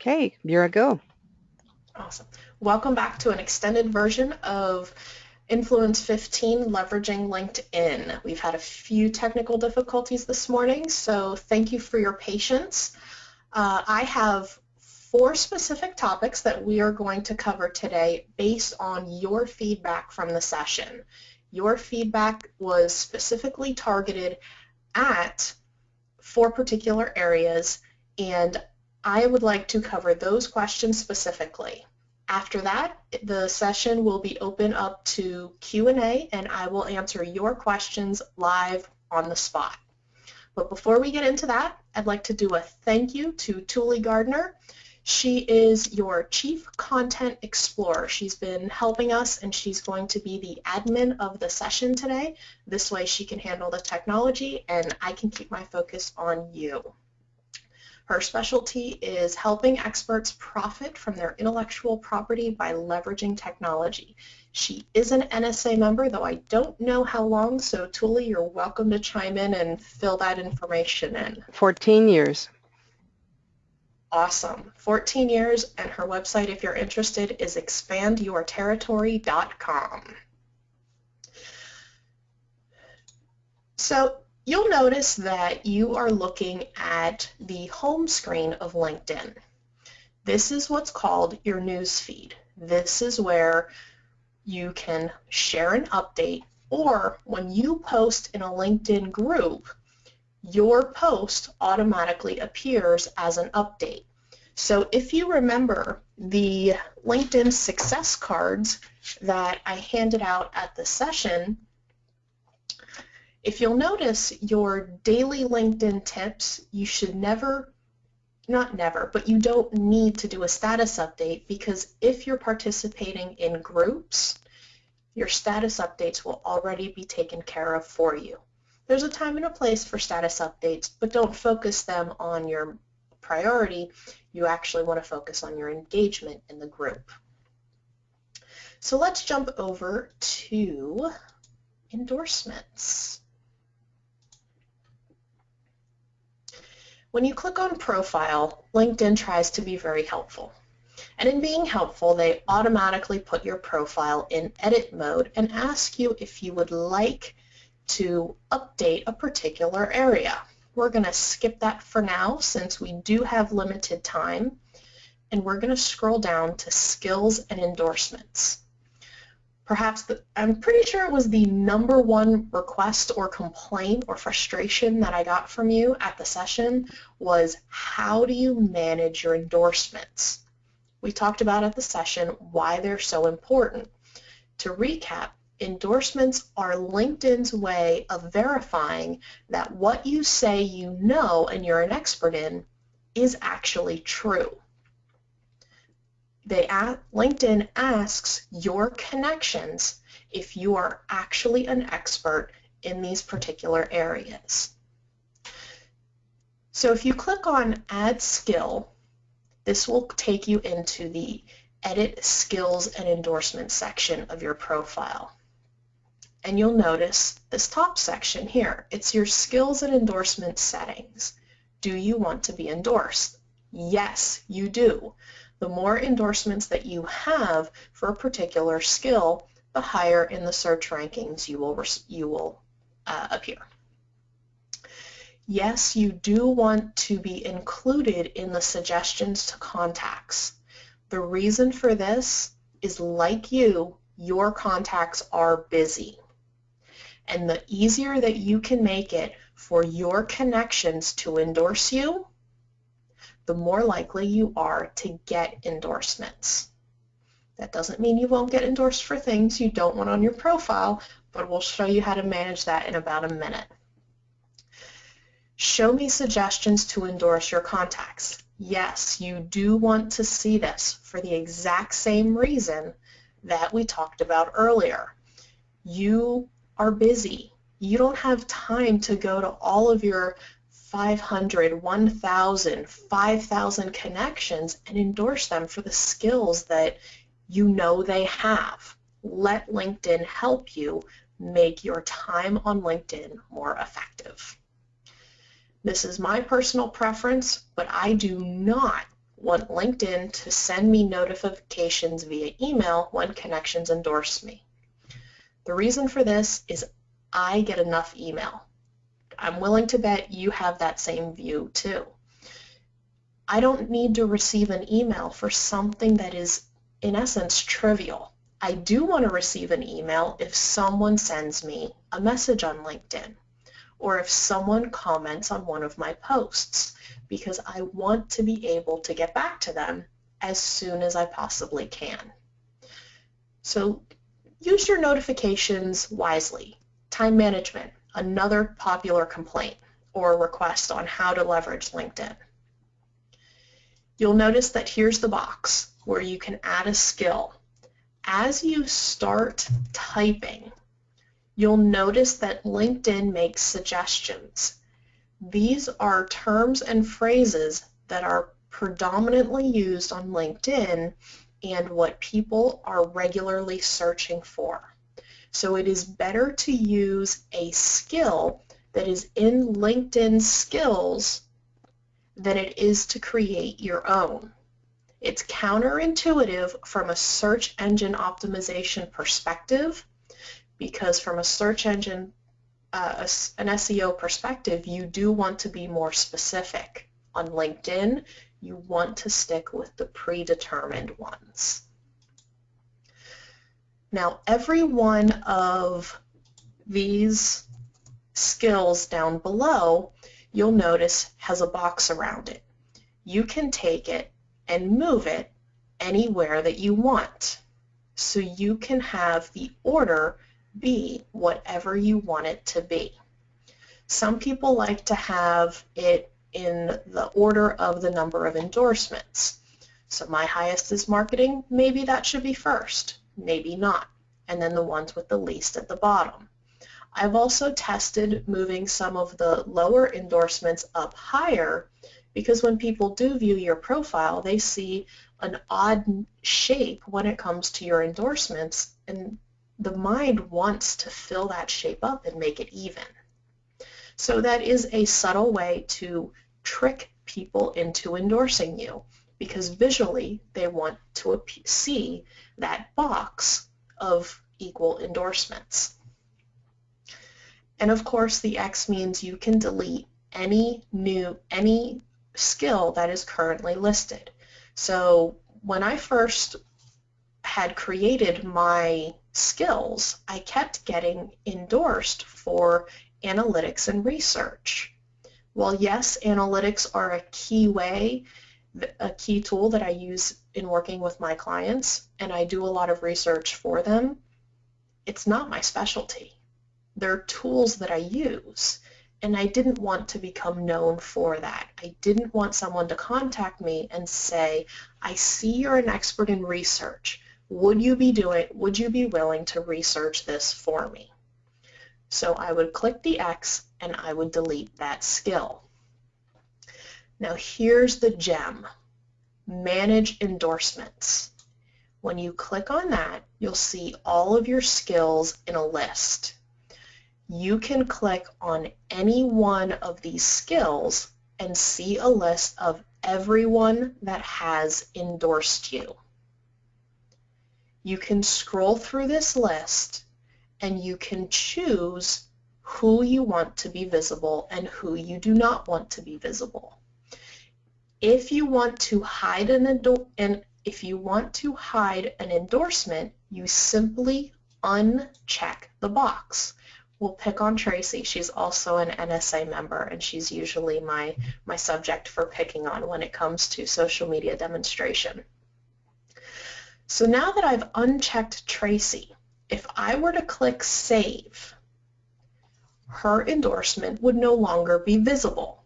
Okay, you're a go. Awesome. Welcome back to an extended version of Influence 15, Leveraging LinkedIn. We've had a few technical difficulties this morning, so thank you for your patience. Uh, I have four specific topics that we are going to cover today based on your feedback from the session. Your feedback was specifically targeted at four particular areas, and I would like to cover those questions specifically. After that, the session will be open up to Q&A and I will answer your questions live on the spot. But before we get into that, I'd like to do a thank you to Tuuli Gardner. She is your Chief Content Explorer. She's been helping us and she's going to be the admin of the session today. This way she can handle the technology and I can keep my focus on you. Her specialty is helping experts profit from their intellectual property by leveraging technology. She is an NSA member, though I don't know how long, so Tuuli, you're welcome to chime in and fill that information in. 14 years. Awesome. 14 years, and her website, if you're interested, is expandyourterritory.com. So you'll notice that you are looking at the home screen of LinkedIn. This is what's called your news feed. This is where you can share an update or when you post in a LinkedIn group, your post automatically appears as an update. So if you remember the LinkedIn success cards that I handed out at the session, if you'll notice your daily LinkedIn tips, you should never, not never, but you don't need to do a status update because if you're participating in groups, your status updates will already be taken care of for you. There's a time and a place for status updates, but don't focus them on your priority. You actually want to focus on your engagement in the group. So let's jump over to endorsements. When you click on Profile, LinkedIn tries to be very helpful. And in being helpful, they automatically put your profile in edit mode and ask you if you would like to update a particular area. We're going to skip that for now since we do have limited time. And we're going to scroll down to Skills and Endorsements perhaps the, I'm pretty sure it was the number one request or complaint or frustration that I got from you at the session was how do you manage your endorsements? We talked about at the session why they're so important. To recap, endorsements are LinkedIn's way of verifying that what you say you know and you're an expert in is actually true they LinkedIn asks your connections if you are actually an expert in these particular areas. So if you click on Add Skill, this will take you into the Edit Skills and Endorsement section of your profile. And you'll notice this top section here. It's your skills and endorsement settings. Do you want to be endorsed? Yes, you do. The more endorsements that you have for a particular skill, the higher in the search rankings you will, you will uh, appear. Yes, you do want to be included in the suggestions to contacts. The reason for this is like you, your contacts are busy. And the easier that you can make it for your connections to endorse you, the more likely you are to get endorsements. That doesn't mean you won't get endorsed for things you don't want on your profile, but we'll show you how to manage that in about a minute. Show me suggestions to endorse your contacts. Yes, you do want to see this for the exact same reason that we talked about earlier. You are busy. You don't have time to go to all of your 500, 1,000, 5,000 connections and endorse them for the skills that you know they have. Let LinkedIn help you make your time on LinkedIn more effective. This is my personal preference, but I do not want LinkedIn to send me notifications via email when connections endorse me. The reason for this is I get enough email. I'm willing to bet you have that same view too. I don't need to receive an email for something that is in essence trivial. I do want to receive an email if someone sends me a message on LinkedIn or if someone comments on one of my posts because I want to be able to get back to them as soon as I possibly can. So use your notifications wisely. Time management, another popular complaint or request on how to leverage LinkedIn. You'll notice that here's the box where you can add a skill as you start typing, you'll notice that LinkedIn makes suggestions. These are terms and phrases that are predominantly used on LinkedIn and what people are regularly searching for. So it is better to use a skill that is in LinkedIn skills than it is to create your own. It's counterintuitive from a search engine optimization perspective because from a search engine, uh, an SEO perspective, you do want to be more specific. On LinkedIn, you want to stick with the predetermined ones. Now, every one of these skills down below, you'll notice has a box around it. You can take it and move it anywhere that you want. So you can have the order be whatever you want it to be. Some people like to have it in the order of the number of endorsements. So my highest is marketing, maybe that should be first, maybe not, and then the ones with the least at the bottom. I've also tested moving some of the lower endorsements up higher because when people do view your profile, they see an odd shape when it comes to your endorsements, and the mind wants to fill that shape up and make it even. So that is a subtle way to trick people into endorsing you because visually they want to see that box of equal endorsements. And of course the X means you can delete any new, any skill that is currently listed. So when I first had created my skills, I kept getting endorsed for analytics and research. Well, yes, analytics are a key way, a key tool that I use in working with my clients, and I do a lot of research for them. It's not my specialty. They're tools that I use and I didn't want to become known for that. I didn't want someone to contact me and say, I see you're an expert in research. Would you be doing, would you be willing to research this for me? So I would click the X and I would delete that skill. Now here's the gem, manage endorsements. When you click on that, you'll see all of your skills in a list you can click on any one of these skills and see a list of everyone that has endorsed you. You can scroll through this list and you can choose who you want to be visible and who you do not want to be visible. If you want to hide an if you want to hide an endorsement, you simply uncheck the box we'll pick on Tracy. She's also an NSA member, and she's usually my, my subject for picking on when it comes to social media demonstration. So now that I've unchecked Tracy, if I were to click Save, her endorsement would no longer be visible.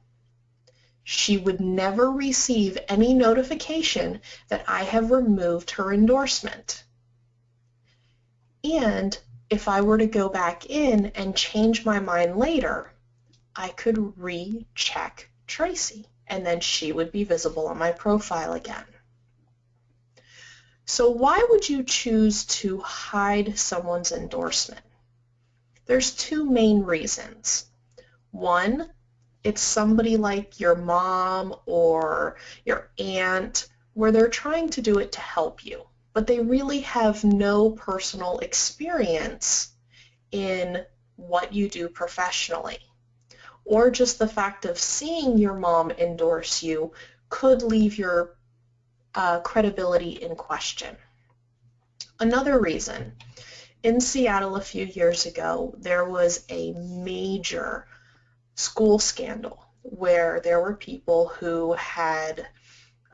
She would never receive any notification that I have removed her endorsement. And if I were to go back in and change my mind later, I could recheck Tracy and then she would be visible on my profile again. So why would you choose to hide someone's endorsement? There's two main reasons. One, it's somebody like your mom or your aunt where they're trying to do it to help you, but they really have no personal experience in what you do professionally. Or just the fact of seeing your mom endorse you could leave your uh, credibility in question. Another reason, in Seattle a few years ago, there was a major school scandal where there were people who had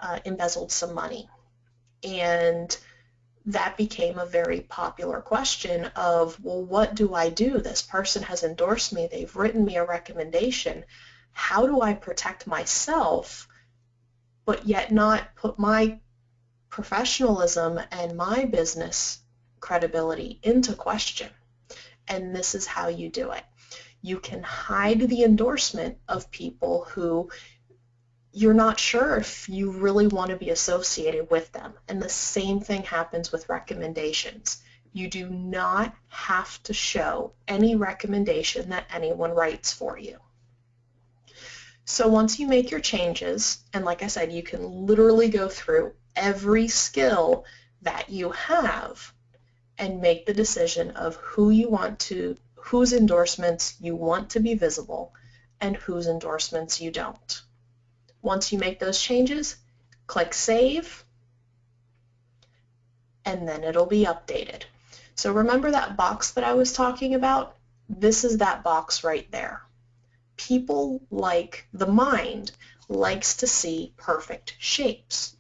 uh, embezzled some money. And that became a very popular question of, well, what do I do? This person has endorsed me. They've written me a recommendation. How do I protect myself, but yet not put my professionalism and my business credibility into question? And this is how you do it. You can hide the endorsement of people who you're not sure if you really want to be associated with them. And the same thing happens with recommendations. You do not have to show any recommendation that anyone writes for you. So once you make your changes, and like I said, you can literally go through every skill that you have and make the decision of who you want to, whose endorsements you want to be visible and whose endorsements you don't. Once you make those changes, click Save, and then it'll be updated. So remember that box that I was talking about? This is that box right there. People like, the mind likes to see perfect shapes.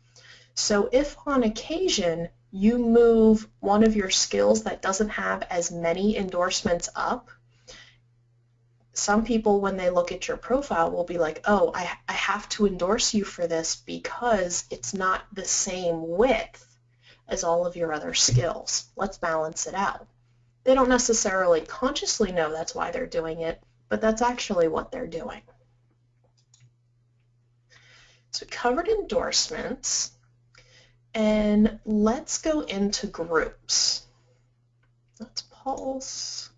So if on occasion you move one of your skills that doesn't have as many endorsements up, some people, when they look at your profile, will be like, oh, I, I have to endorse you for this because it's not the same width as all of your other skills. Let's balance it out. They don't necessarily consciously know that's why they're doing it, but that's actually what they're doing. So we covered endorsements, and let's go into groups. Let's pause.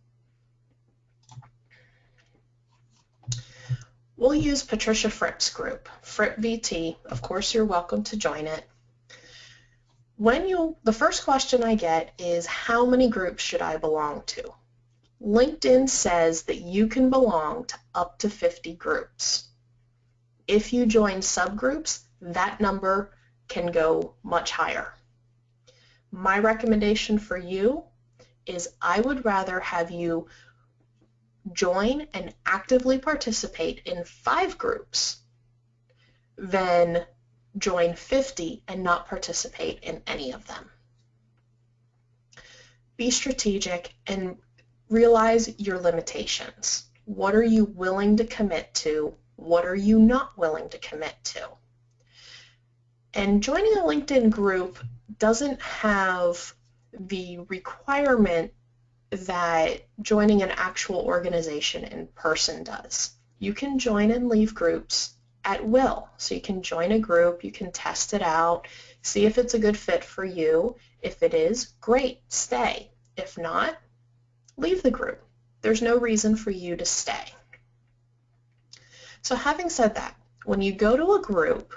We'll use Patricia Fripp's group, Fripp VT. Of course, you're welcome to join it. When you, the first question I get is how many groups should I belong to? LinkedIn says that you can belong to up to 50 groups. If you join subgroups, that number can go much higher. My recommendation for you is I would rather have you join and actively participate in five groups than join 50 and not participate in any of them. Be strategic and realize your limitations. What are you willing to commit to? What are you not willing to commit to? And joining a LinkedIn group doesn't have the requirement that joining an actual organization in person does. You can join and leave groups at will. So you can join a group, you can test it out, see if it's a good fit for you. If it is, great, stay. If not, leave the group. There's no reason for you to stay. So having said that, when you go to a group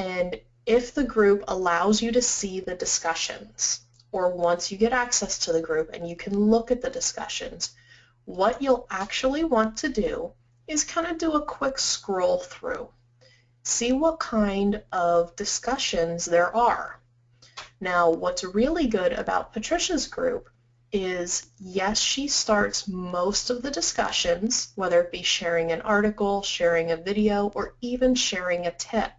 and if the group allows you to see the discussions, or once you get access to the group and you can look at the discussions, what you'll actually want to do is kind of do a quick scroll through. See what kind of discussions there are. Now, what's really good about Patricia's group is, yes, she starts most of the discussions, whether it be sharing an article, sharing a video, or even sharing a tip.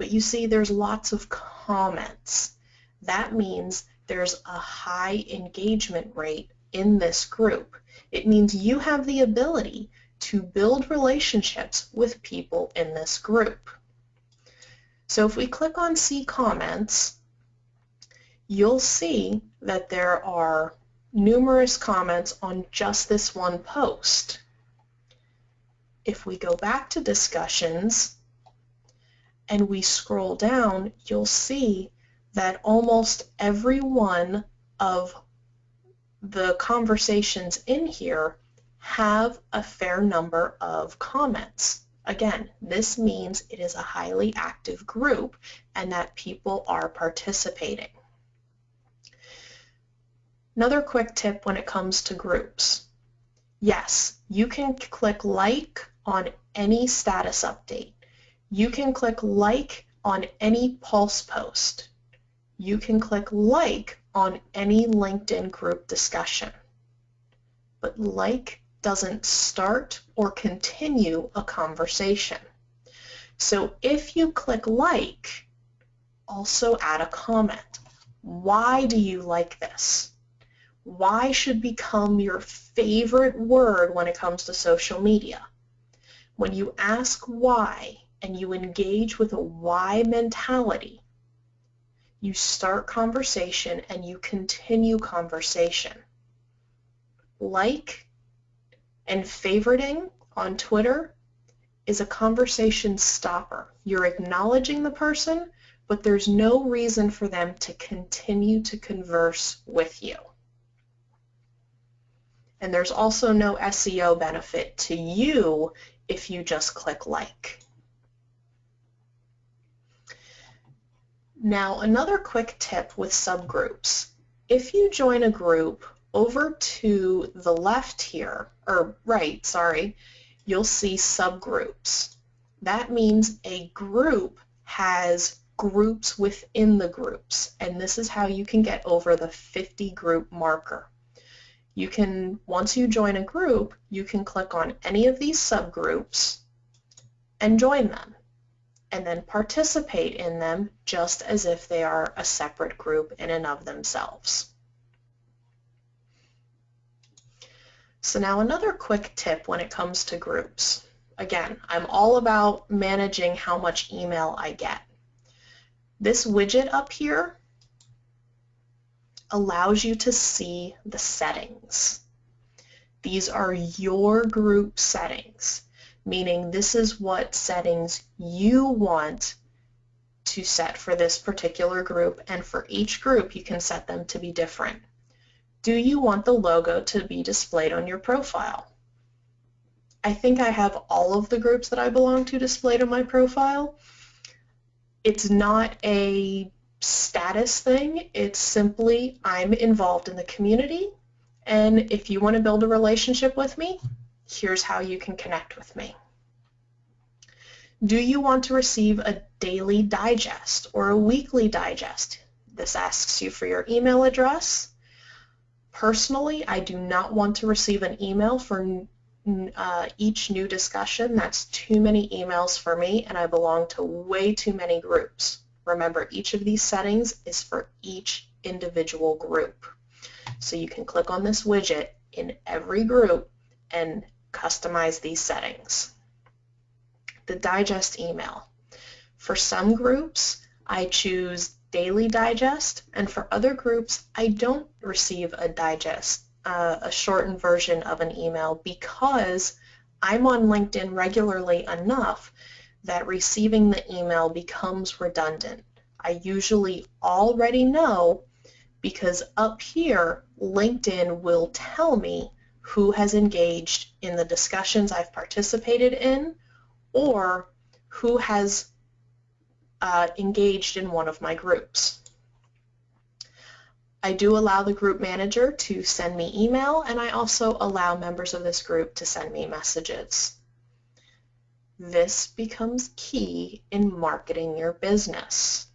But you see, there's lots of comments that means there's a high engagement rate in this group. It means you have the ability to build relationships with people in this group. So if we click on see comments, you'll see that there are numerous comments on just this one post. If we go back to discussions and we scroll down, you'll see that almost every one of the conversations in here have a fair number of comments. Again, this means it is a highly active group and that people are participating. Another quick tip when it comes to groups. Yes, you can click like on any status update. You can click like on any Pulse post. You can click like on any LinkedIn group discussion. But like doesn't start or continue a conversation. So if you click like, also add a comment. Why do you like this? Why should become your favorite word when it comes to social media? When you ask why and you engage with a why mentality, you start conversation and you continue conversation. Like and favoriting on Twitter is a conversation stopper. You're acknowledging the person, but there's no reason for them to continue to converse with you. And there's also no SEO benefit to you if you just click like. Now, another quick tip with subgroups. If you join a group over to the left here, or right, sorry, you'll see subgroups. That means a group has groups within the groups, and this is how you can get over the 50 group marker. You can, once you join a group, you can click on any of these subgroups and join them, and then participate in them just as if they are a separate group in and of themselves. So now another quick tip when it comes to groups. Again, I'm all about managing how much email I get. This widget up here allows you to see the settings. These are your group settings, meaning this is what settings you want to set for this particular group, and for each group you can set them to be different. Do you want the logo to be displayed on your profile? I think I have all of the groups that I belong to displayed on my profile. It's not a status thing. It's simply I'm involved in the community and if you want to build a relationship with me, here's how you can connect with me. Do you want to receive a daily digest or a weekly digest? This asks you for your email address, Personally, I do not want to receive an email for uh, each new discussion. That's too many emails for me, and I belong to way too many groups. Remember, each of these settings is for each individual group. So you can click on this widget in every group and customize these settings. The digest email. For some groups, I choose daily digest, and for other groups, I don't receive a digest, uh, a shortened version of an email because I'm on LinkedIn regularly enough that receiving the email becomes redundant. I usually already know because up here, LinkedIn will tell me who has engaged in the discussions I've participated in or who has uh, engaged in one of my groups. I do allow the group manager to send me email and I also allow members of this group to send me messages. This becomes key in marketing your business.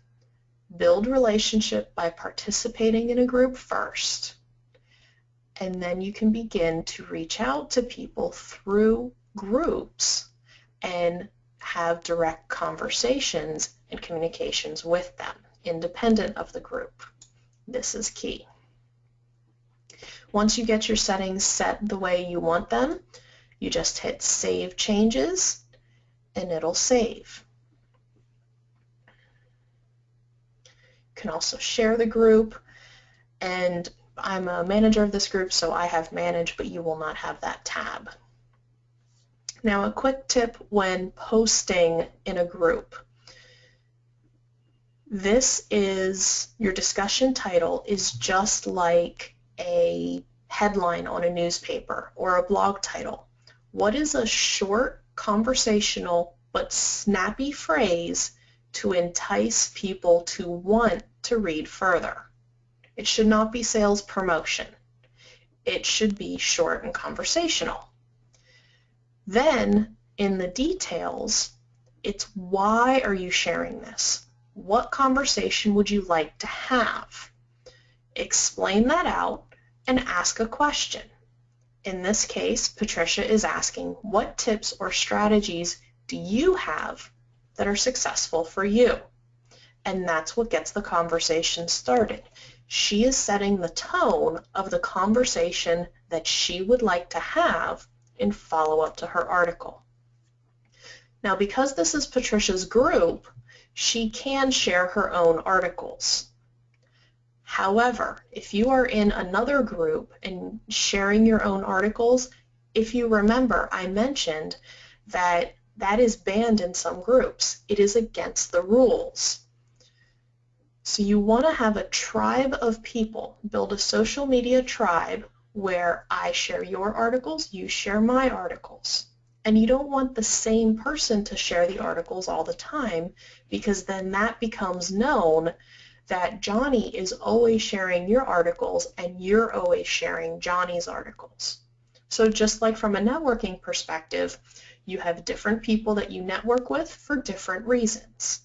Build relationship by participating in a group first and then you can begin to reach out to people through groups and have direct conversations and communications with them, independent of the group. This is key. Once you get your settings set the way you want them, you just hit Save Changes, and it'll save. You can also share the group, and I'm a manager of this group, so I have Manage, but you will not have that tab. Now a quick tip when posting in a group. This is, your discussion title is just like a headline on a newspaper or a blog title? What is a short, conversational, but snappy phrase to entice people to want to read further? It should not be sales promotion. It should be short and conversational. Then, in the details, it's why are you sharing this? What conversation would you like to have? Explain that out and ask a question. In this case, Patricia is asking, what tips or strategies do you have that are successful for you? And that's what gets the conversation started. She is setting the tone of the conversation that she would like to have in follow-up to her article. Now, because this is Patricia's group, she can share her own articles. However, if you are in another group and sharing your own articles, if you remember, I mentioned that that is banned in some groups. It is against the rules. So you want to have a tribe of people, build a social media tribe where I share your articles, you share my articles. And you don't want the same person to share the articles all the time because then that becomes known that Johnny is always sharing your articles and you're always sharing Johnny's articles. So just like from a networking perspective, you have different people that you network with for different reasons.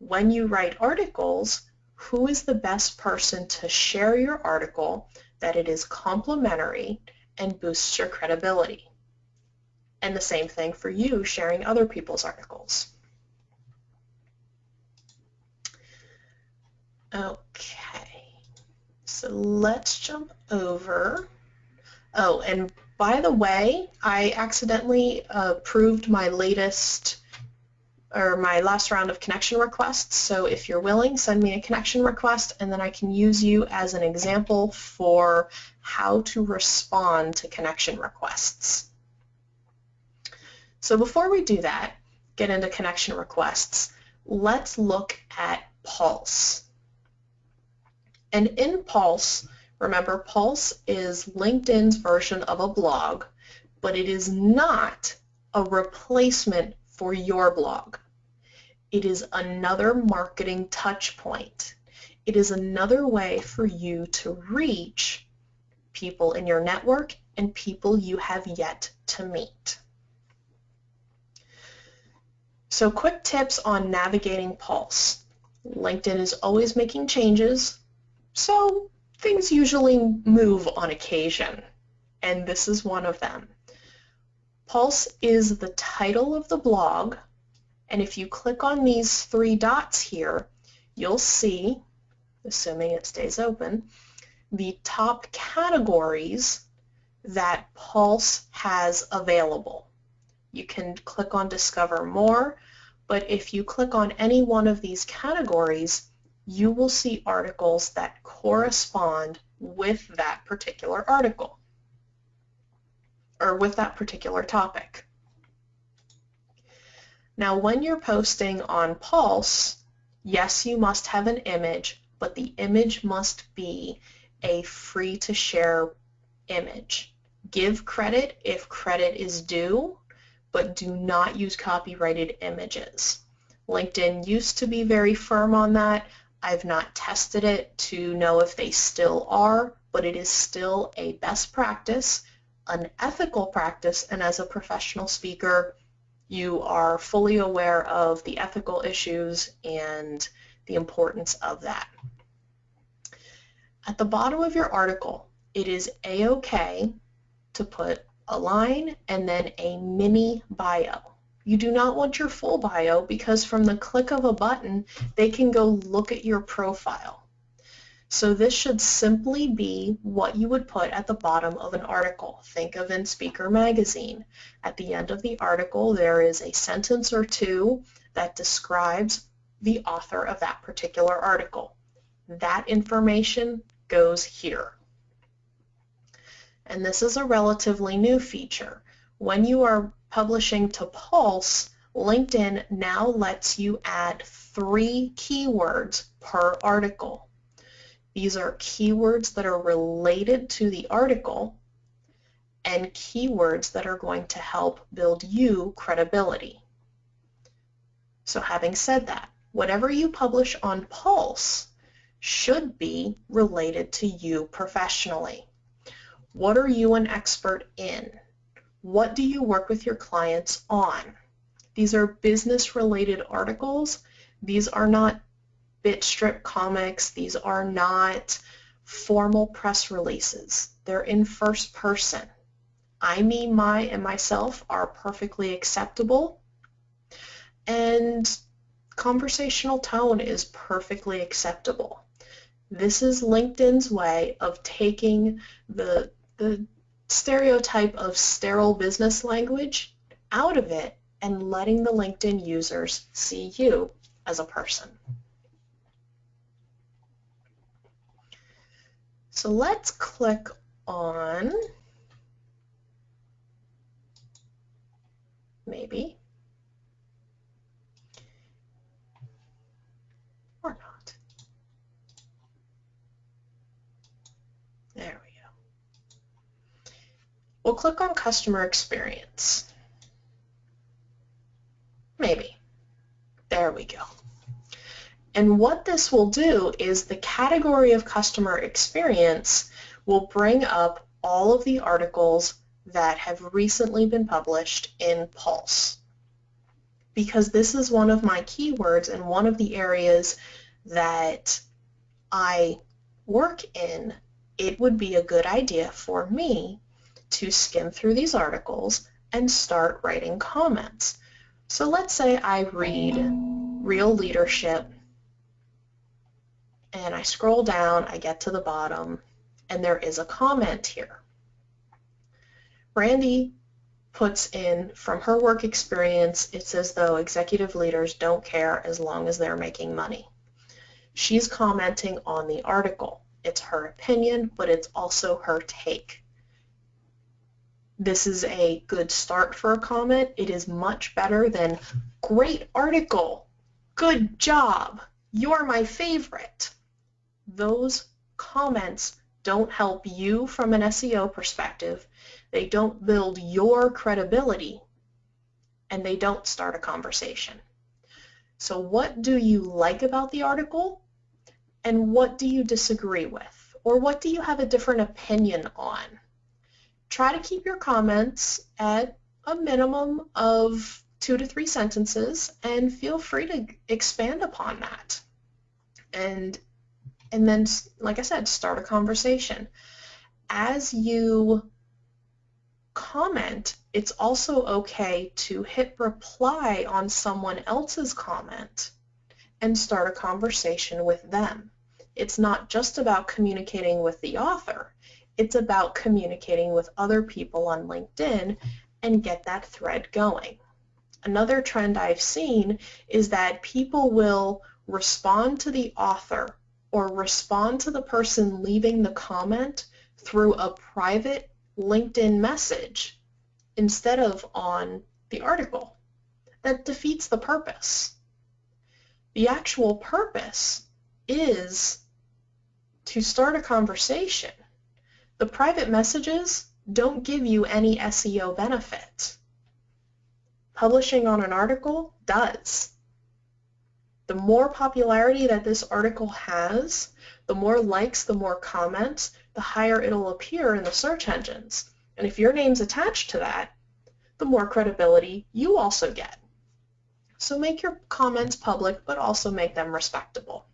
When you write articles, who is the best person to share your article that it is complimentary and boosts your credibility? And the same thing for you sharing other people's articles. Okay, so let's jump over. Oh, and by the way, I accidentally approved my latest or my last round of connection requests. So if you're willing, send me a connection request and then I can use you as an example for how to respond to connection requests. So before we do that, get into connection requests, let's look at Pulse. And in Pulse, remember Pulse is LinkedIn's version of a blog, but it is not a replacement for your blog. It is another marketing touch point. It is another way for you to reach people in your network and people you have yet to meet. So quick tips on navigating Pulse. LinkedIn is always making changes, so things usually move on occasion, and this is one of them. Pulse is the title of the blog, and if you click on these three dots here, you'll see, assuming it stays open, the top categories that Pulse has available. You can click on Discover More, but if you click on any one of these categories, you will see articles that correspond with that particular article or with that particular topic. Now when you're posting on Pulse, yes, you must have an image, but the image must be a free to share image. Give credit if credit is due but do not use copyrighted images. LinkedIn used to be very firm on that. I've not tested it to know if they still are, but it is still a best practice, an ethical practice, and as a professional speaker, you are fully aware of the ethical issues and the importance of that. At the bottom of your article, it is a-okay to put a line, and then a mini bio. You do not want your full bio because from the click of a button, they can go look at your profile. So this should simply be what you would put at the bottom of an article. Think of in Speaker Magazine. At the end of the article, there is a sentence or two that describes the author of that particular article. That information goes here and this is a relatively new feature. When you are publishing to Pulse, LinkedIn now lets you add three keywords per article. These are keywords that are related to the article and keywords that are going to help build you credibility. So having said that, whatever you publish on Pulse should be related to you professionally. What are you an expert in? What do you work with your clients on? These are business-related articles. These are not bitstrip comics. These are not formal press releases. They're in first person. I, me, my, and myself are perfectly acceptable. And conversational tone is perfectly acceptable. This is LinkedIn's way of taking the, the stereotype of sterile business language out of it and letting the LinkedIn users see you as a person. So let's click on maybe or not. There we go. We'll click on customer experience. Maybe. There we go. And what this will do is the category of customer experience will bring up all of the articles that have recently been published in Pulse. Because this is one of my keywords and one of the areas that I work in, it would be a good idea for me to skim through these articles and start writing comments. So let's say I read Real Leadership and I scroll down, I get to the bottom, and there is a comment here. Randy puts in, from her work experience, it's as though executive leaders don't care as long as they're making money. She's commenting on the article. It's her opinion, but it's also her take. This is a good start for a comment. It is much better than, great article, good job, you're my favorite. Those comments don't help you from an SEO perspective they don't build your credibility, and they don't start a conversation. So what do you like about the article, and what do you disagree with, or what do you have a different opinion on? Try to keep your comments at a minimum of two to three sentences, and feel free to expand upon that. And and then, like I said, start a conversation. As you comment, it's also okay to hit reply on someone else's comment and start a conversation with them. It's not just about communicating with the author. It's about communicating with other people on LinkedIn and get that thread going. Another trend I've seen is that people will respond to the author or respond to the person leaving the comment through a private LinkedIn message instead of on the article. That defeats the purpose. The actual purpose is to start a conversation. The private messages don't give you any SEO benefit. Publishing on an article does. The more popularity that this article has, the more likes, the more comments, the higher it'll appear in the search engines. And if your name's attached to that, the more credibility you also get. So make your comments public, but also make them respectable.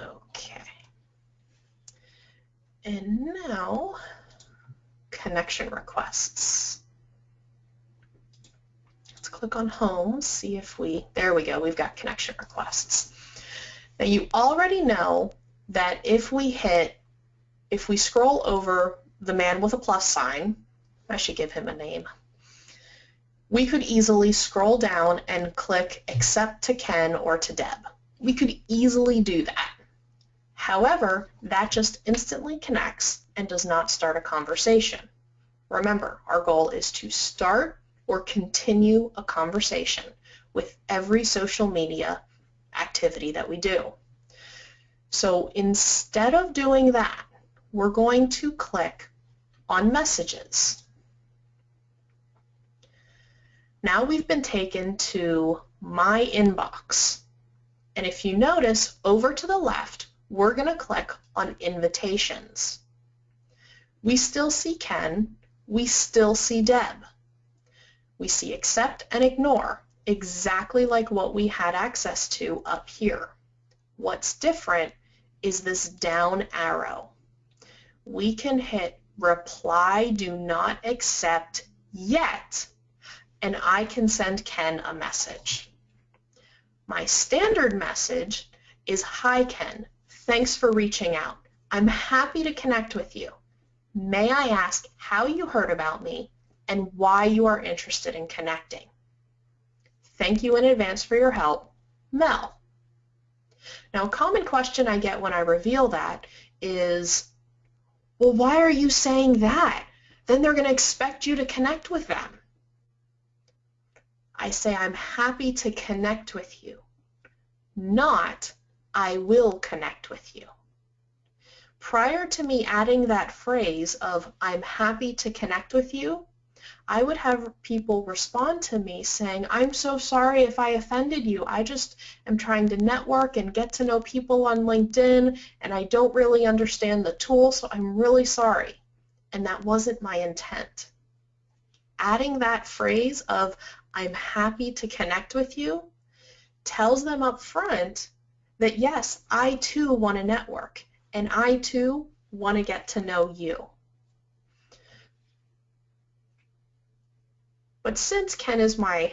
Okay. And now, connection requests. Click on home, see if we, there we go, we've got connection requests. Now you already know that if we hit, if we scroll over the man with a plus sign, I should give him a name, we could easily scroll down and click accept to Ken or to Deb. We could easily do that. However, that just instantly connects and does not start a conversation. Remember, our goal is to start or continue a conversation with every social media activity that we do. So instead of doing that, we're going to click on Messages. Now we've been taken to My Inbox. And if you notice, over to the left, we're going to click on Invitations. We still see Ken. We still see Deb. We see Accept and Ignore, exactly like what we had access to up here. What's different is this down arrow. We can hit reply do not accept yet and I can send Ken a message. My standard message is hi Ken, thanks for reaching out. I'm happy to connect with you. May I ask how you heard about me and why you are interested in connecting? Thank you in advance for your help, Mel. Now, a common question I get when I reveal that is, well, why are you saying that? Then they're going to expect you to connect with them. I say I'm happy to connect with you, not I will connect with you. Prior to me adding that phrase of I'm happy to connect with you, I would have people respond to me saying, I'm so sorry if I offended you. I just am trying to network and get to know people on LinkedIn and I don't really understand the tool, so I'm really sorry. And that wasn't my intent. Adding that phrase of I'm happy to connect with you tells them up front that yes, I too want to network and I too want to get to know you. But since Ken is my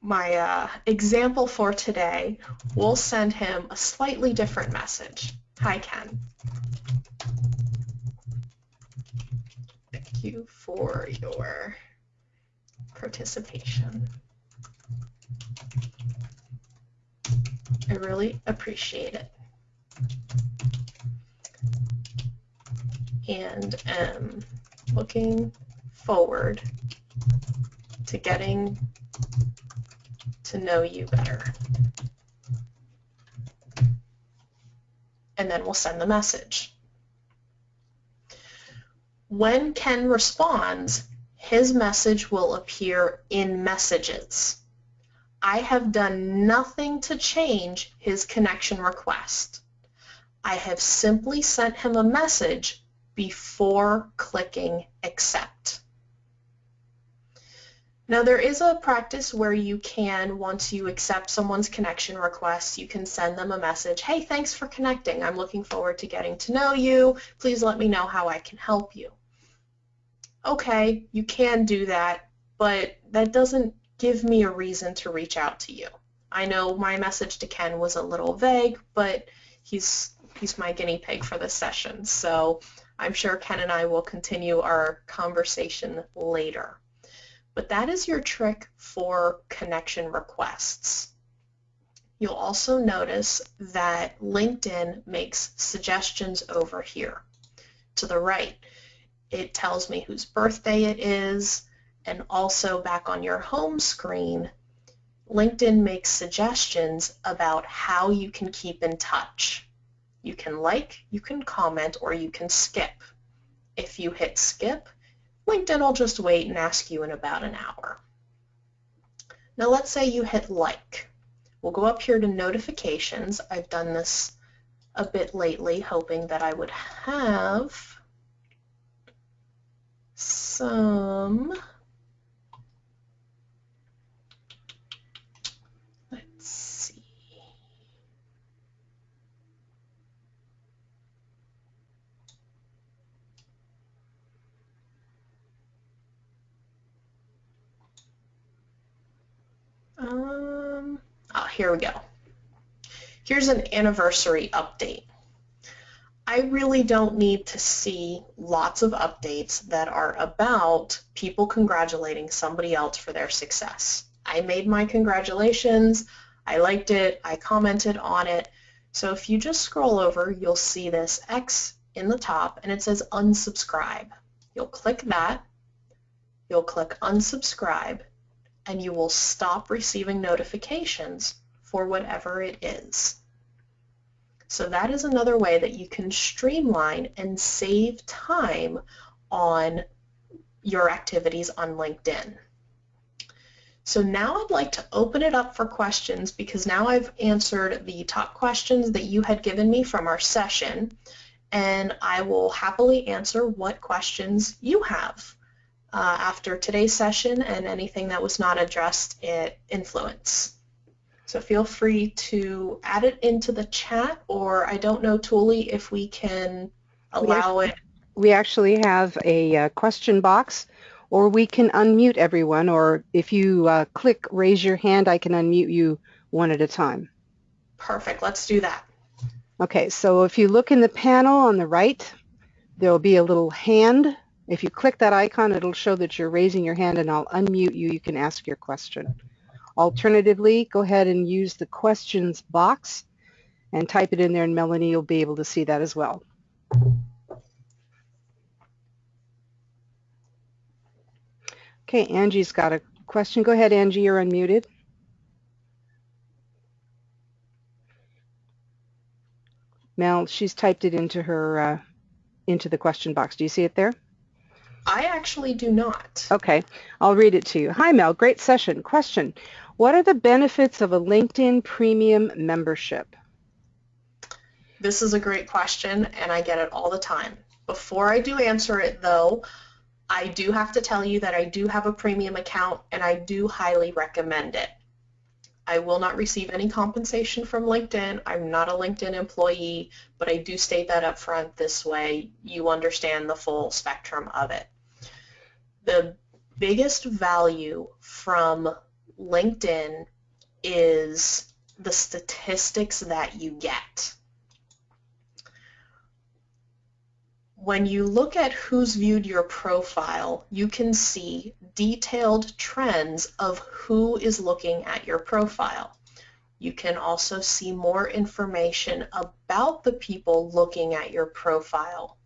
my uh, example for today, we'll send him a slightly different message. Hi, Ken. Thank you for your participation. I really appreciate it. And am looking forward to getting to know you better. And then we'll send the message. When Ken responds, his message will appear in messages. I have done nothing to change his connection request. I have simply sent him a message before clicking accept. Now there is a practice where you can, once you accept someone's connection request, you can send them a message, hey, thanks for connecting. I'm looking forward to getting to know you. Please let me know how I can help you. Okay, you can do that, but that doesn't give me a reason to reach out to you. I know my message to Ken was a little vague, but he's he's my guinea pig for this session. So I'm sure Ken and I will continue our conversation later. But that is your trick for connection requests. You'll also notice that LinkedIn makes suggestions over here to the right. It tells me whose birthday it is, and also back on your home screen, LinkedIn makes suggestions about how you can keep in touch. You can like, you can comment, or you can skip. If you hit skip, LinkedIn will just wait and ask you in about an hour. Now let's say you hit like. We'll go up here to notifications. I've done this a bit lately, hoping that I would have some Um, oh, here we go. Here's an anniversary update. I really don't need to see lots of updates that are about people congratulating somebody else for their success. I made my congratulations, I liked it, I commented on it. So if you just scroll over, you'll see this X in the top and it says unsubscribe. You'll click that, you'll click unsubscribe, and you will stop receiving notifications for whatever it is. So that is another way that you can streamline and save time on your activities on LinkedIn. So now I'd like to open it up for questions because now I've answered the top questions that you had given me from our session and I will happily answer what questions you have uh, after today's session and anything that was not addressed at Influence. So feel free to add it into the chat or I don't know, Tuli, if we can allow it. We actually have a uh, question box or we can unmute everyone or if you uh, click raise your hand, I can unmute you one at a time. Perfect. Let's do that. Okay, so if you look in the panel on the right, there will be a little hand. If you click that icon, it'll show that you're raising your hand and I'll unmute you. You can ask your question. Alternatively, go ahead and use the questions box and type it in there and Melanie will be able to see that as well. Okay, Angie's got a question. Go ahead, Angie, you're unmuted. Mel, she's typed it into her uh, into the question box. Do you see it there? I actually do not. Okay, I'll read it to you. Hi Mel, great session. Question, what are the benefits of a LinkedIn Premium membership? This is a great question and I get it all the time. Before I do answer it though, I do have to tell you that I do have a premium account and I do highly recommend it. I will not receive any compensation from LinkedIn. I'm not a LinkedIn employee, but I do state that up front. This way you understand the full spectrum of it. The biggest value from LinkedIn is the statistics that you get. When you look at who's viewed your profile, you can see detailed trends of who is looking at your profile. You can also see more information about the people looking at your profile.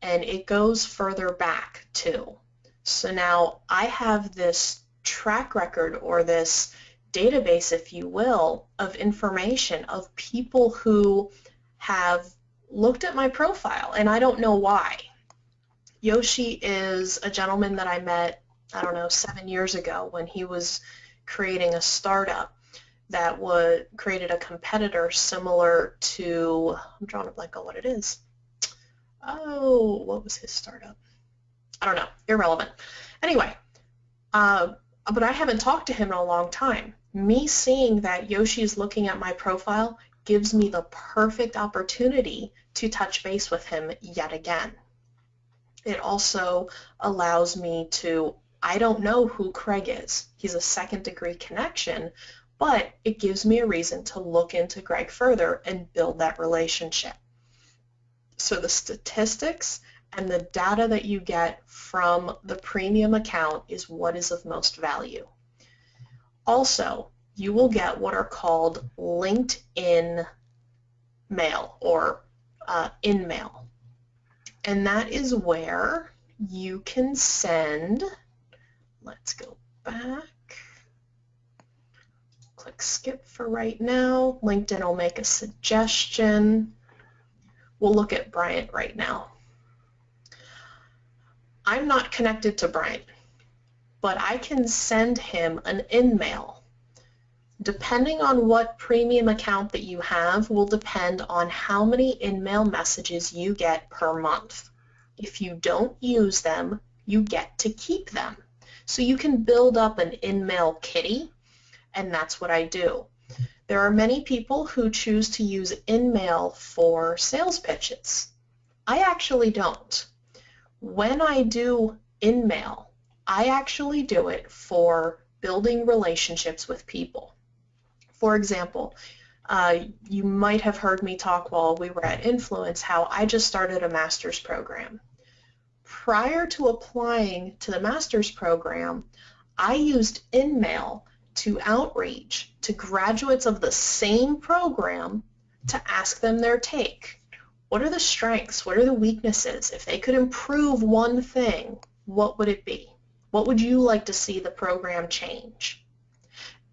And it goes further back too. So now I have this track record or this database, if you will, of information of people who have looked at my profile and I don't know why. Yoshi is a gentleman that I met, I don't know, seven years ago when he was creating a startup that would created a competitor similar to, I'm drawing a blank on what it is. Oh, what was his startup? I don't know, irrelevant. Anyway, uh, but I haven't talked to him in a long time. Me seeing that Yoshi is looking at my profile gives me the perfect opportunity to touch base with him yet again. It also allows me to, I don't know who Craig is. He's a second degree connection, but it gives me a reason to look into Greg further and build that relationship. So the statistics and the data that you get from the premium account is what is of most value. Also, you will get what are called LinkedIn mail or uh, InMail. And that is where you can send, let's go back, click skip for right now. LinkedIn will make a suggestion. We'll look at Bryant right now. I'm not connected to Bryant, but I can send him an InMail Depending on what premium account that you have will depend on how many InMail messages you get per month. If you don't use them, you get to keep them. So you can build up an InMail kitty, and that's what I do. There are many people who choose to use InMail for sales pitches. I actually don't. When I do InMail, I actually do it for building relationships with people. For example, uh, you might have heard me talk while we were at Influence how I just started a master's program. Prior to applying to the master's program, I used InMail to outreach to graduates of the same program to ask them their take. What are the strengths? What are the weaknesses? If they could improve one thing, what would it be? What would you like to see the program change?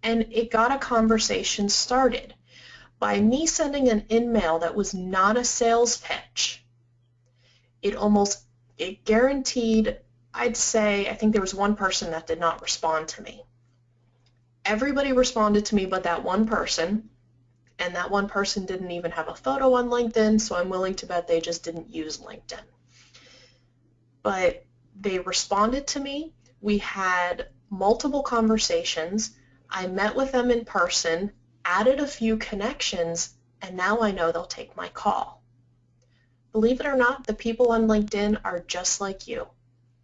And it got a conversation started. by me sending an in-mail that was not a sales pitch, it almost, it guaranteed, I'd say, I think there was one person that did not respond to me. Everybody responded to me but that one person, and that one person didn't even have a photo on LinkedIn, so I'm willing to bet they just didn't use LinkedIn. But they responded to me. We had multiple conversations. I met with them in person, added a few connections, and now I know they'll take my call. Believe it or not, the people on LinkedIn are just like you.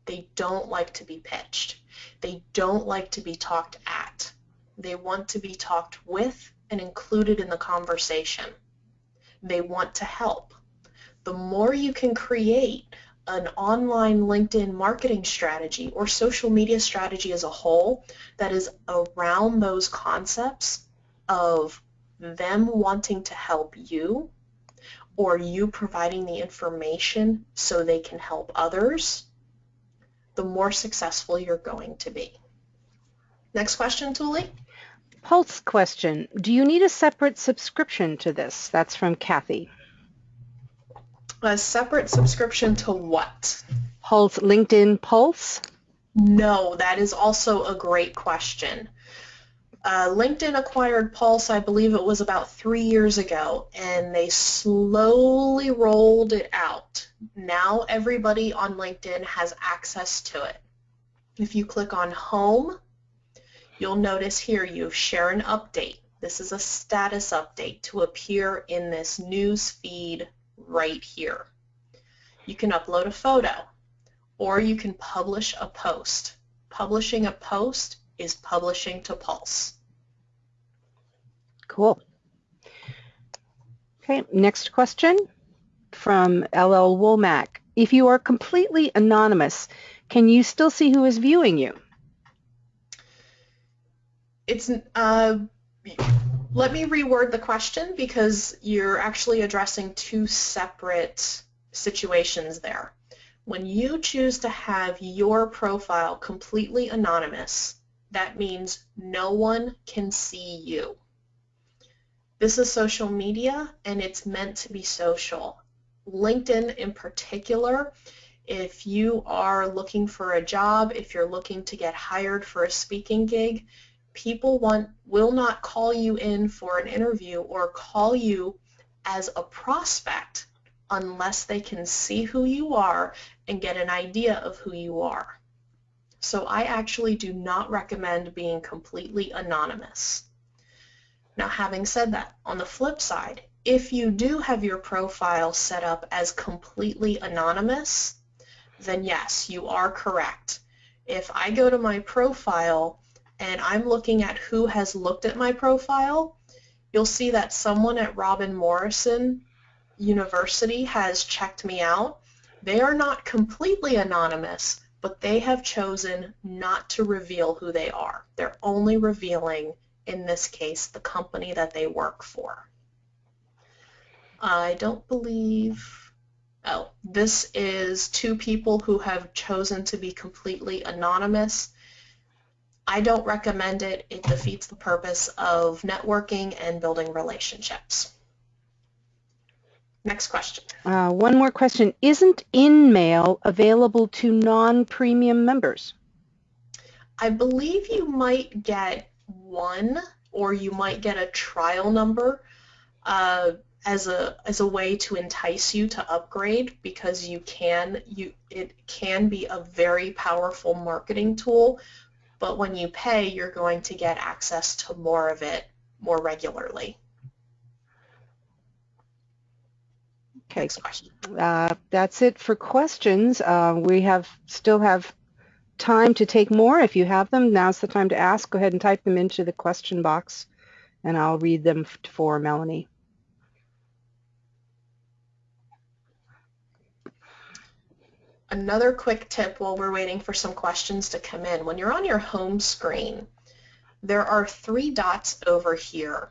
They don't like to be pitched. They don't like to be talked at. They want to be talked with and included in the conversation. They want to help. The more you can create an online LinkedIn marketing strategy or social media strategy as a whole that is around those concepts of them wanting to help you or you providing the information so they can help others, the more successful you're going to be. Next question, Tuli. Pulse question. Do you need a separate subscription to this? That's from Kathy. A separate subscription to what? Pulse, LinkedIn Pulse? No, that is also a great question. Uh, LinkedIn acquired Pulse, I believe it was about three years ago, and they slowly rolled it out. Now everybody on LinkedIn has access to it. If you click on Home, you'll notice here you share an update. This is a status update to appear in this news feed right here. You can upload a photo or you can publish a post. Publishing a post is publishing to Pulse. Cool. Okay, next question from LL Womack. If you are completely anonymous, can you still see who is viewing you? It's uh, let me reword the question because you're actually addressing two separate situations there. When you choose to have your profile completely anonymous, that means no one can see you. This is social media and it's meant to be social. LinkedIn in particular, if you are looking for a job, if you're looking to get hired for a speaking gig, people want will not call you in for an interview or call you as a prospect unless they can see who you are and get an idea of who you are. So I actually do not recommend being completely anonymous. Now having said that, on the flip side, if you do have your profile set up as completely anonymous, then yes, you are correct. If I go to my profile and I'm looking at who has looked at my profile, you'll see that someone at Robert Morris University has checked me out. They are not completely anonymous, but they have chosen not to reveal who they are. They're only revealing, in this case, the company that they work for. I don't believe, oh, this is two people who have chosen to be completely anonymous. I don't recommend it. It defeats the purpose of networking and building relationships. Next question. Uh, one more question. Isn't InMail available to non-premium members? I believe you might get one or you might get a trial number uh, as a as a way to entice you to upgrade because you can you it can be a very powerful marketing tool but when you pay, you're going to get access to more of it more regularly. Okay. Next question. Uh, that's it for questions. Uh, we have still have time to take more. If you have them, now's the time to ask. Go ahead and type them into the question box, and I'll read them for Melanie. Another quick tip while we're waiting for some questions to come in. When you're on your home screen, there are three dots over here.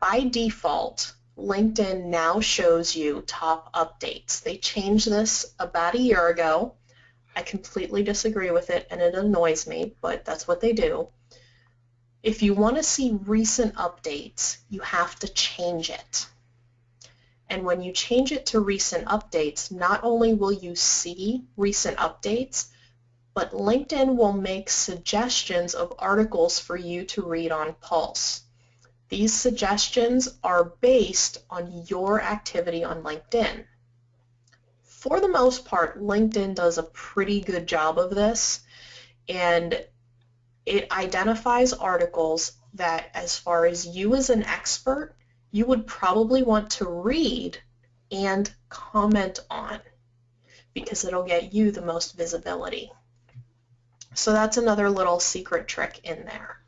By default, LinkedIn now shows you top updates. They changed this about a year ago. I completely disagree with it and it annoys me, but that's what they do. If you want to see recent updates, you have to change it. And when you change it to recent updates, not only will you see recent updates, but LinkedIn will make suggestions of articles for you to read on Pulse. These suggestions are based on your activity on LinkedIn. For the most part, LinkedIn does a pretty good job of this, and it identifies articles that, as far as you as an expert, you would probably want to read and comment on because it'll get you the most visibility. So that's another little secret trick in there.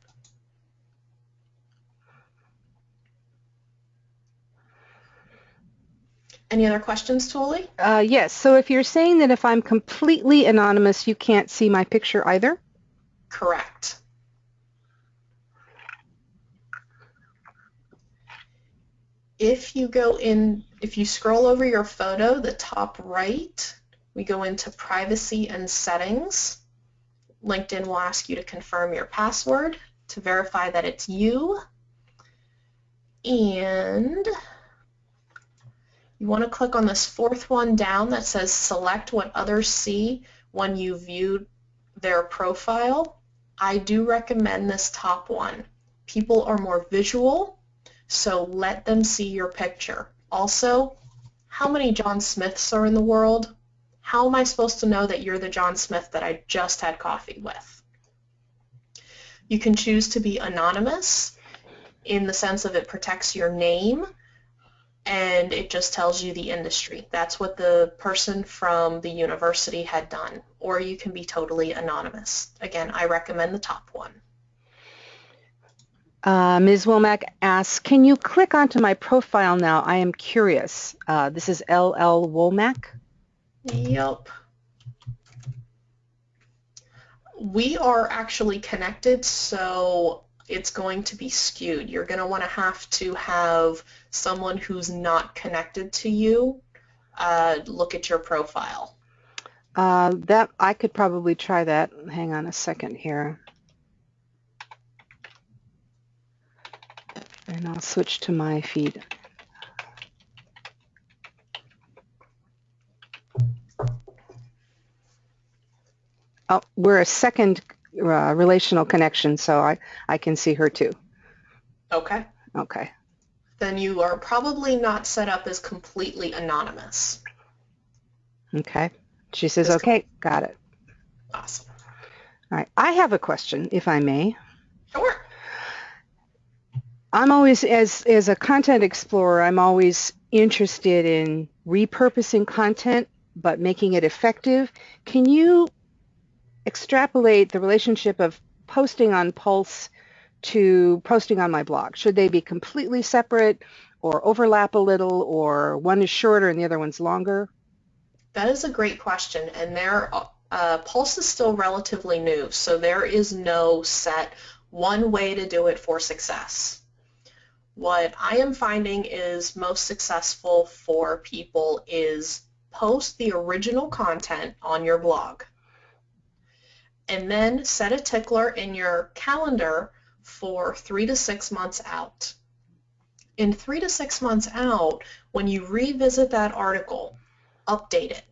Any other questions, Tuli? Uh, yes. So if you're saying that if I'm completely anonymous, you can't see my picture either? Correct. If you go in, if you scroll over your photo, the top right, we go into privacy and settings. LinkedIn will ask you to confirm your password to verify that it's you. And you want to click on this fourth one down that says select what others see when you view their profile. I do recommend this top one. People are more visual, so let them see your picture. Also, how many John Smiths are in the world? How am I supposed to know that you're the John Smith that I just had coffee with? You can choose to be anonymous in the sense of it protects your name and it just tells you the industry. That's what the person from the university had done. Or you can be totally anonymous. Again, I recommend the top one. Uh, Ms. Womack asks, can you click onto my profile now? I am curious. Uh, this is LL Womack. Yep. We are actually connected, so it's going to be skewed. You're going to want to have to have someone who's not connected to you uh, look at your profile. Uh, that I could probably try that. Hang on a second here. And I'll switch to my feed. Oh, we're a second uh, relational connection, so I, I can see her too. Okay. Okay. Then you are probably not set up as completely anonymous. Okay. She says, okay, got it. Awesome. All right. I have a question, if I may. I'm always, as, as a content explorer, I'm always interested in repurposing content, but making it effective. Can you extrapolate the relationship of posting on Pulse to posting on my blog? Should they be completely separate or overlap a little or one is shorter and the other one's longer? That is a great question and there uh, Pulse is still relatively new so there is no set one way to do it for success. What I am finding is most successful for people is post the original content on your blog and then set a tickler in your calendar for three to six months out. In three to six months out, when you revisit that article, update it.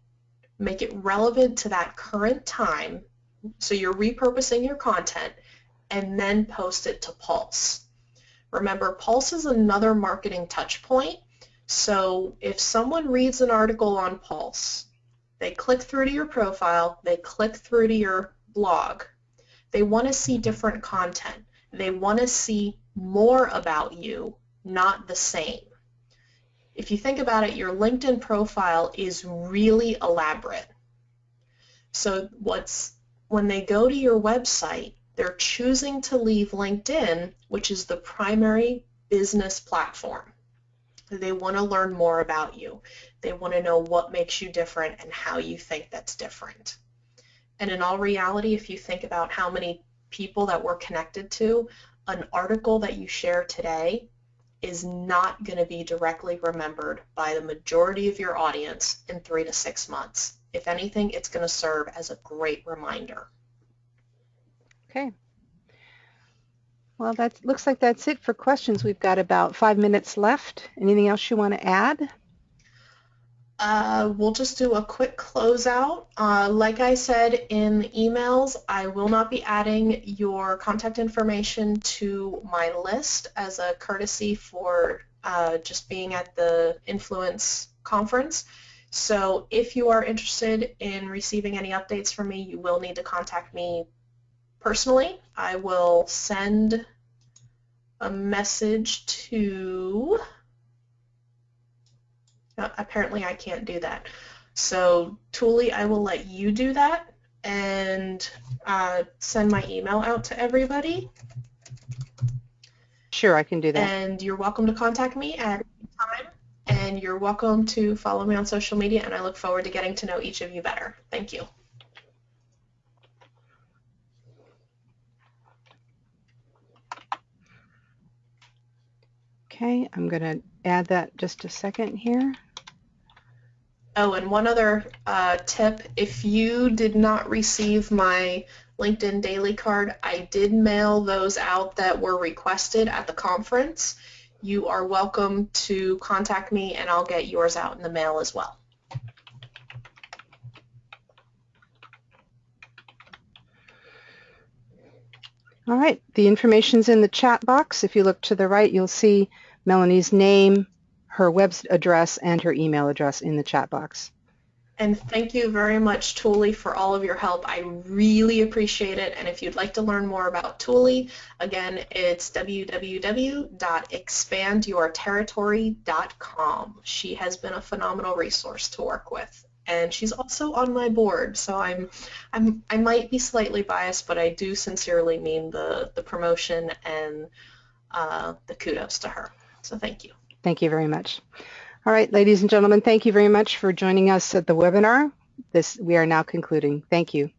Make it relevant to that current time, so you're repurposing your content, and then post it to Pulse. Remember, Pulse is another marketing touch point, so if someone reads an article on Pulse, they click through to your profile, they click through to your blog. They want to see different content. They want to see more about you, not the same. If you think about it, your LinkedIn profile is really elaborate. So what's when they go to your website, they're choosing to leave LinkedIn, which is the primary business platform. They want to learn more about you. They want to know what makes you different and how you think that's different. And in all reality, if you think about how many people that we're connected to, an article that you share today is not going to be directly remembered by the majority of your audience in three to six months. If anything, it's going to serve as a great reminder. Okay. Well, that looks like that's it for questions. We've got about five minutes left. Anything else you want to add? Uh, we'll just do a quick closeout. Uh, like I said in the emails, I will not be adding your contact information to my list as a courtesy for uh, just being at the Influence conference. So if you are interested in receiving any updates from me, you will need to contact me personally. I will send a message to uh, apparently I can't do that. So Tuli, I will let you do that and uh, send my email out to everybody. Sure, I can do that. And you're welcome to contact me at any time. And you're welcome to follow me on social media, and I look forward to getting to know each of you better. Thank you. Okay, I'm going to add that just a second here. Oh, and one other uh, tip, if you did not receive my LinkedIn daily card, I did mail those out that were requested at the conference. You are welcome to contact me and I'll get yours out in the mail as well. All right, the information's in the chat box. If you look to the right, you'll see Melanie's name, her web address and her email address in the chat box. And thank you very much, Tuli, for all of your help. I really appreciate it. And if you'd like to learn more about Tuli, again, it's www.expandyourterritory.com. She has been a phenomenal resource to work with. And she's also on my board, so I'm, I'm, I might be slightly biased, but I do sincerely mean the, the promotion and uh, the kudos to her. So thank you. Thank you very much. All right, ladies and gentlemen, thank you very much for joining us at the webinar. This, we are now concluding. Thank you.